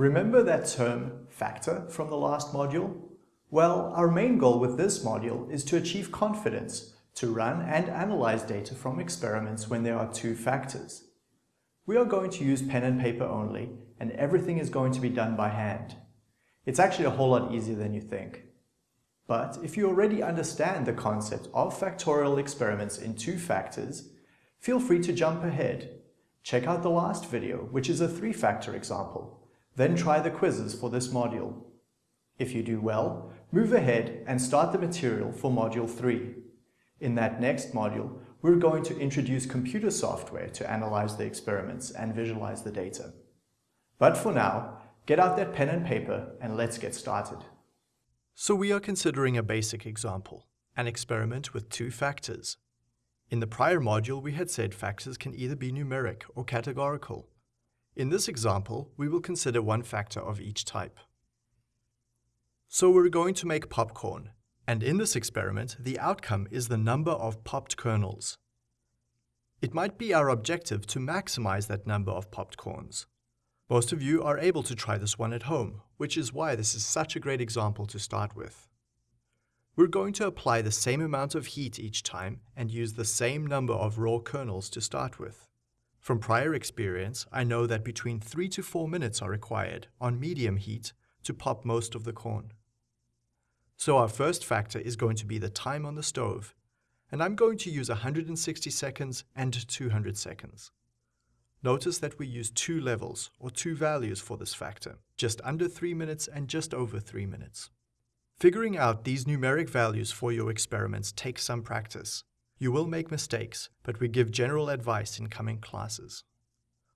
Remember that term factor from the last module? Well, our main goal with this module is to achieve confidence to run and analyze data from experiments when there are two factors. We are going to use pen and paper only, and everything is going to be done by hand. It's actually a whole lot easier than you think. But if you already understand the concept of factorial experiments in two factors, feel free to jump ahead. Check out the last video, which is a three-factor example. Then try the quizzes for this module. If you do well, move ahead and start the material for Module 3. In that next module, we're going to introduce computer software to analyze the experiments and visualize the data. But for now, get out that pen and paper and let's get started. So we are considering a basic example, an experiment with two factors. In the prior module, we had said factors can either be numeric or categorical. In this example, we will consider one factor of each type. So we're going to make popcorn, and in this experiment, the outcome is the number of popped kernels. It might be our objective to maximize that number of popped corns. Most of you are able to try this one at home, which is why this is such a great example to start with. We're going to apply the same amount of heat each time and use the same number of raw kernels to start with. From prior experience, I know that between 3 to 4 minutes are required on medium heat to pop most of the corn. So our first factor is going to be the time on the stove, and I'm going to use 160 seconds and 200 seconds. Notice that we use two levels, or two values for this factor, just under 3 minutes and just over 3 minutes. Figuring out these numeric values for your experiments takes some practice, you will make mistakes, but we give general advice in coming classes.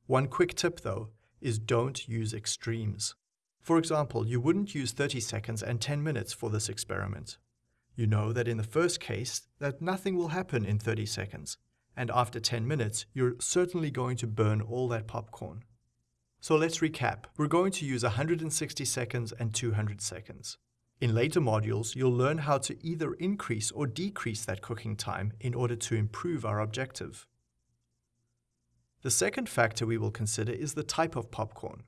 One quick tip though is don't use extremes. For example, you wouldn't use 30 seconds and 10 minutes for this experiment. You know that in the first case that nothing will happen in 30 seconds, and after 10 minutes you're certainly going to burn all that popcorn. So let's recap. We're going to use 160 seconds and 200 seconds. In later modules, you'll learn how to either increase or decrease that cooking time in order to improve our objective. The second factor we will consider is the type of popcorn.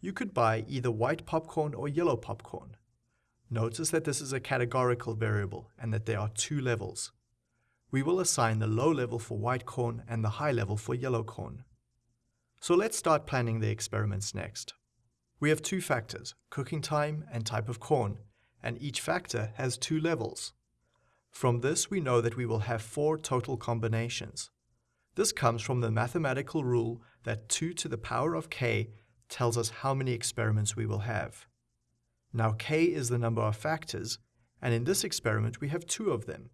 You could buy either white popcorn or yellow popcorn. Notice that this is a categorical variable and that there are two levels. We will assign the low level for white corn and the high level for yellow corn. So let's start planning the experiments next. We have two factors, cooking time and type of corn, and each factor has two levels. From this we know that we will have four total combinations. This comes from the mathematical rule that 2 to the power of k tells us how many experiments we will have. Now k is the number of factors, and in this experiment we have two of them.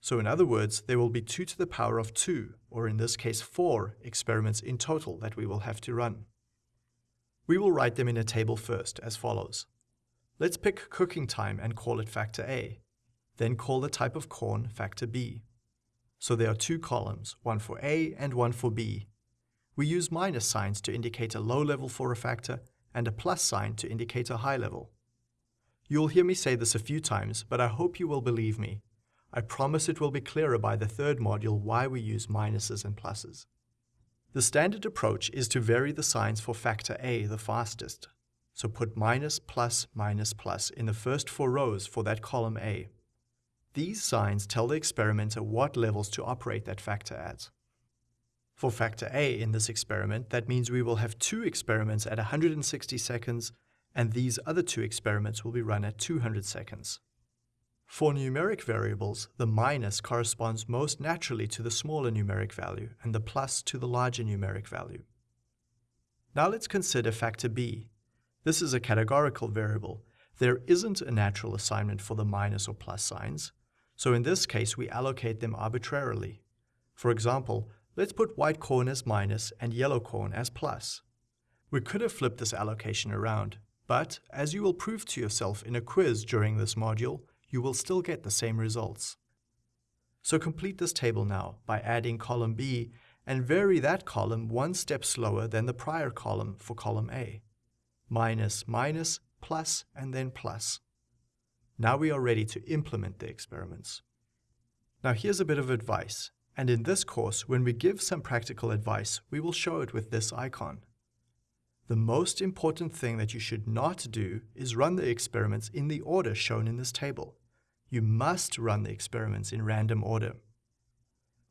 So in other words, there will be 2 to the power of 2, or in this case 4, experiments in total that we will have to run. We will write them in a table first, as follows. Let's pick cooking time and call it factor A. Then call the type of corn factor B. So there are two columns, one for A and one for B. We use minus signs to indicate a low level for a factor and a plus sign to indicate a high level. You'll hear me say this a few times, but I hope you will believe me. I promise it will be clearer by the third module why we use minuses and pluses. The standard approach is to vary the signs for factor A the fastest, so put minus, plus, minus, plus in the first four rows for that column A. These signs tell the experimenter what levels to operate that factor at. For factor A in this experiment, that means we will have two experiments at 160 seconds, and these other two experiments will be run at 200 seconds. For numeric variables, the minus corresponds most naturally to the smaller numeric value and the plus to the larger numeric value. Now let's consider factor B, this is a categorical variable. There isn't a natural assignment for the minus or plus signs, so in this case we allocate them arbitrarily. For example, let's put white corn as minus and yellow corn as plus. We could have flipped this allocation around, but as you will prove to yourself in a quiz during this module, you will still get the same results. So complete this table now by adding column B and vary that column one step slower than the prior column for column A minus, minus, plus, and then plus. Now we are ready to implement the experiments. Now here's a bit of advice, and in this course, when we give some practical advice, we will show it with this icon. The most important thing that you should not do is run the experiments in the order shown in this table. You must run the experiments in random order.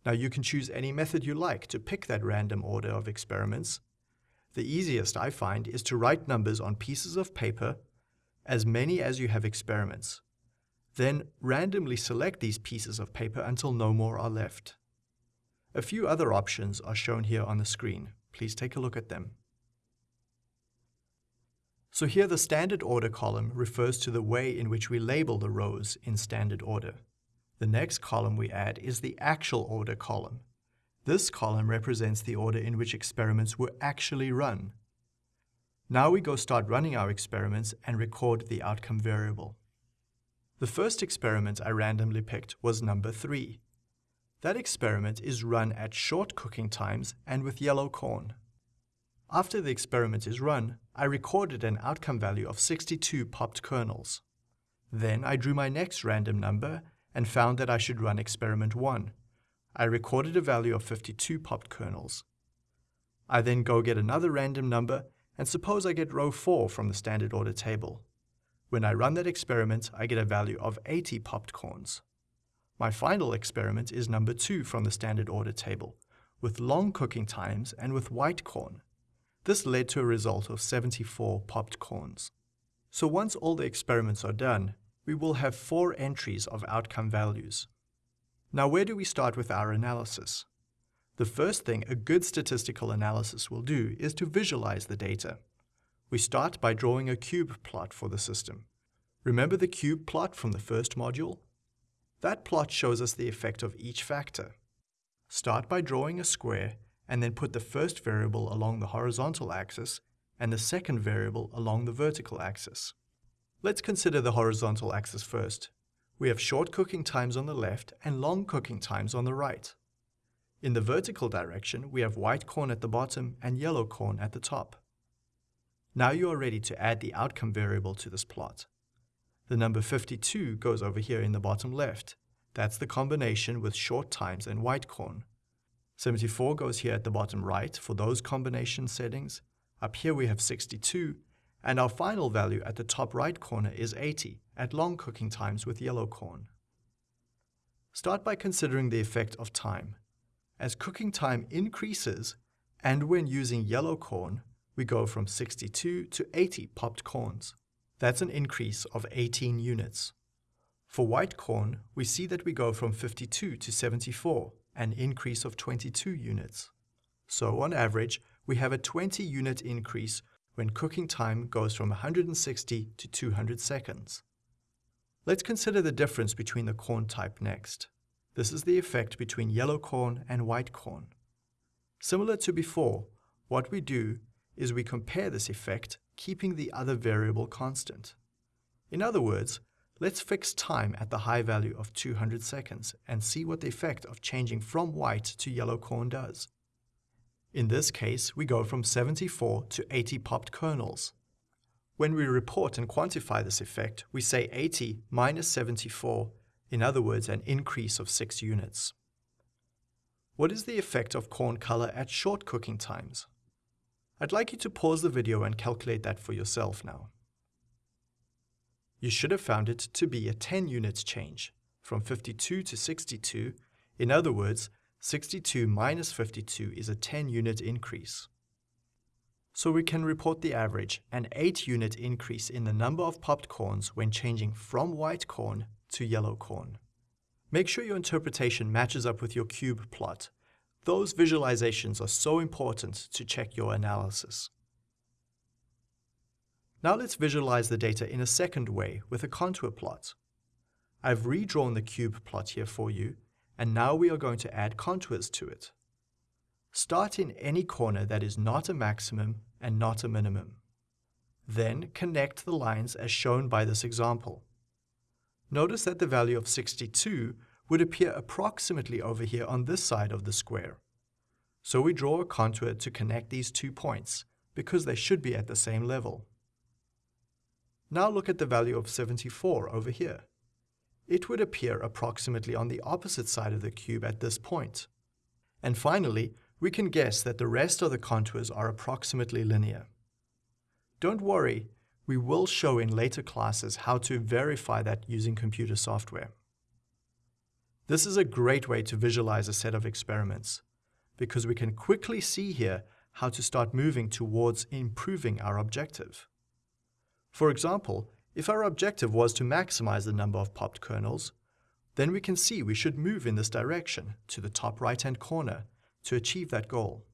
Now you can choose any method you like to pick that random order of experiments. The easiest I find is to write numbers on pieces of paper, as many as you have experiments. Then randomly select these pieces of paper until no more are left. A few other options are shown here on the screen. Please take a look at them. So here the standard order column refers to the way in which we label the rows in standard order. The next column we add is the actual order column. This column represents the order in which experiments were actually run. Now we go start running our experiments and record the outcome variable. The first experiment I randomly picked was number 3. That experiment is run at short cooking times and with yellow corn. After the experiment is run, I recorded an outcome value of 62 popped kernels. Then I drew my next random number and found that I should run experiment 1. I recorded a value of 52 popped kernels. I then go get another random number and suppose I get row 4 from the standard order table. When I run that experiment, I get a value of 80 popped corns. My final experiment is number 2 from the standard order table, with long cooking times and with white corn. This led to a result of 74 popped corns. So once all the experiments are done, we will have four entries of outcome values. Now where do we start with our analysis? The first thing a good statistical analysis will do is to visualize the data. We start by drawing a cube plot for the system. Remember the cube plot from the first module? That plot shows us the effect of each factor. Start by drawing a square and then put the first variable along the horizontal axis and the second variable along the vertical axis. Let's consider the horizontal axis first. We have short cooking times on the left and long cooking times on the right. In the vertical direction, we have white corn at the bottom and yellow corn at the top. Now you are ready to add the outcome variable to this plot. The number 52 goes over here in the bottom left. That's the combination with short times and white corn. 74 goes here at the bottom right for those combination settings. Up here we have 62 and our final value at the top right corner is 80 at long cooking times with yellow corn. Start by considering the effect of time. As cooking time increases, and when using yellow corn, we go from 62 to 80 popped corns. That's an increase of 18 units. For white corn, we see that we go from 52 to 74, an increase of 22 units. So on average, we have a 20 unit increase when cooking time goes from 160 to 200 seconds. Let's consider the difference between the corn type next. This is the effect between yellow corn and white corn. Similar to before, what we do is we compare this effect, keeping the other variable constant. In other words, let's fix time at the high value of 200 seconds and see what the effect of changing from white to yellow corn does. In this case, we go from 74 to 80 popped kernels. When we report and quantify this effect, we say 80 minus 74, in other words, an increase of 6 units. What is the effect of corn color at short cooking times? I'd like you to pause the video and calculate that for yourself now. You should have found it to be a 10 units change, from 52 to 62, in other words, 62 minus 52 is a 10 unit increase. So we can report the average, an 8 unit increase in the number of popped corns when changing from white corn to yellow corn. Make sure your interpretation matches up with your cube plot. Those visualizations are so important to check your analysis. Now let's visualize the data in a second way with a contour plot. I've redrawn the cube plot here for you and now we are going to add contours to it. Start in any corner that is not a maximum and not a minimum. Then connect the lines as shown by this example. Notice that the value of 62 would appear approximately over here on this side of the square. So we draw a contour to connect these two points, because they should be at the same level. Now look at the value of 74 over here it would appear approximately on the opposite side of the cube at this point. And finally, we can guess that the rest of the contours are approximately linear. Don't worry, we will show in later classes how to verify that using computer software. This is a great way to visualize a set of experiments, because we can quickly see here how to start moving towards improving our objective. For example, if our objective was to maximize the number of popped kernels, then we can see we should move in this direction to the top right-hand corner to achieve that goal.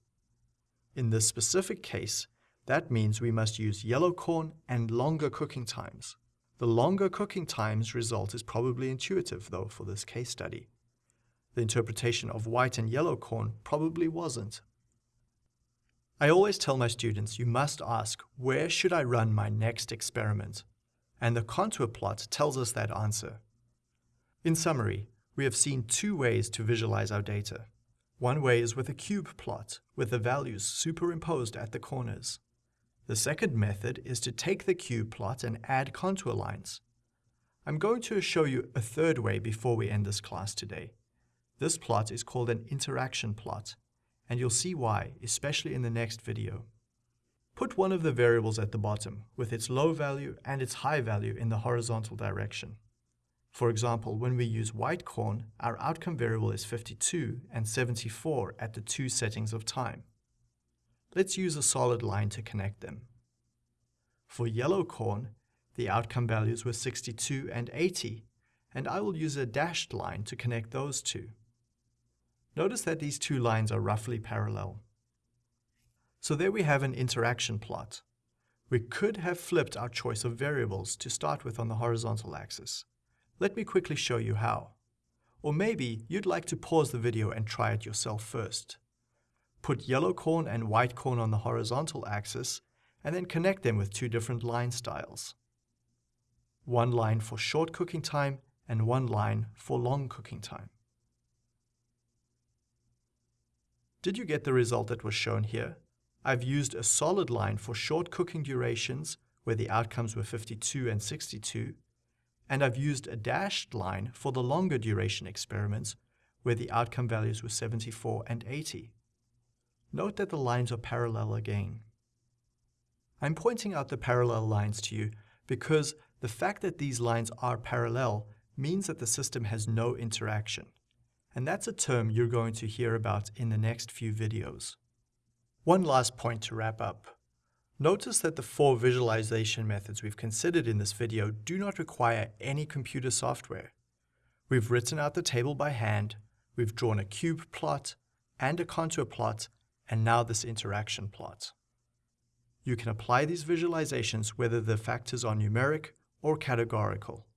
In this specific case, that means we must use yellow corn and longer cooking times. The longer cooking times result is probably intuitive, though, for this case study. The interpretation of white and yellow corn probably wasn't. I always tell my students you must ask, where should I run my next experiment? And the contour plot tells us that answer. In summary, we have seen two ways to visualize our data. One way is with a cube plot, with the values superimposed at the corners. The second method is to take the cube plot and add contour lines. I'm going to show you a third way before we end this class today. This plot is called an interaction plot, and you'll see why, especially in the next video. Put one of the variables at the bottom, with its low value and its high value in the horizontal direction. For example, when we use white corn, our outcome variable is 52 and 74 at the two settings of time. Let's use a solid line to connect them. For yellow corn, the outcome values were 62 and 80, and I will use a dashed line to connect those two. Notice that these two lines are roughly parallel. So there we have an interaction plot. We could have flipped our choice of variables to start with on the horizontal axis. Let me quickly show you how. Or maybe you'd like to pause the video and try it yourself first. Put yellow corn and white corn on the horizontal axis, and then connect them with two different line styles. One line for short cooking time and one line for long cooking time. Did you get the result that was shown here? I've used a solid line for short cooking durations, where the outcomes were 52 and 62, and I've used a dashed line for the longer duration experiments, where the outcome values were 74 and 80. Note that the lines are parallel again. I'm pointing out the parallel lines to you because the fact that these lines are parallel means that the system has no interaction. And that's a term you're going to hear about in the next few videos. One last point to wrap up. Notice that the four visualization methods we've considered in this video do not require any computer software. We've written out the table by hand, we've drawn a cube plot and a contour plot and now this interaction plot. You can apply these visualizations whether the factors are numeric or categorical.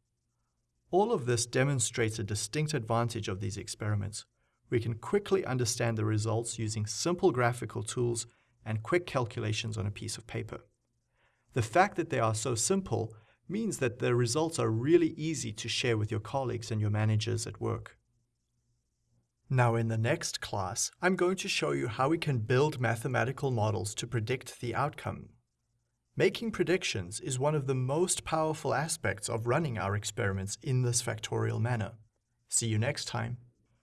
All of this demonstrates a distinct advantage of these experiments. We can quickly understand the results using simple graphical tools and quick calculations on a piece of paper. The fact that they are so simple means that the results are really easy to share with your colleagues and your managers at work. Now in the next class, I'm going to show you how we can build mathematical models to predict the outcome. Making predictions is one of the most powerful aspects of running our experiments in this factorial manner. See you next time.